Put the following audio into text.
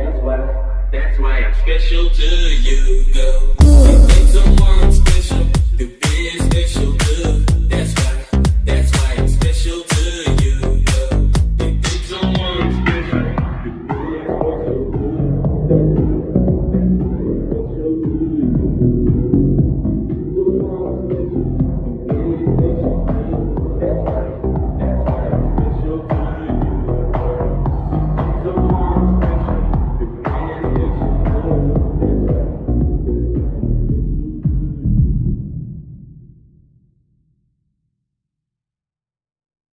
That's why, that's why I'm special to you, girl.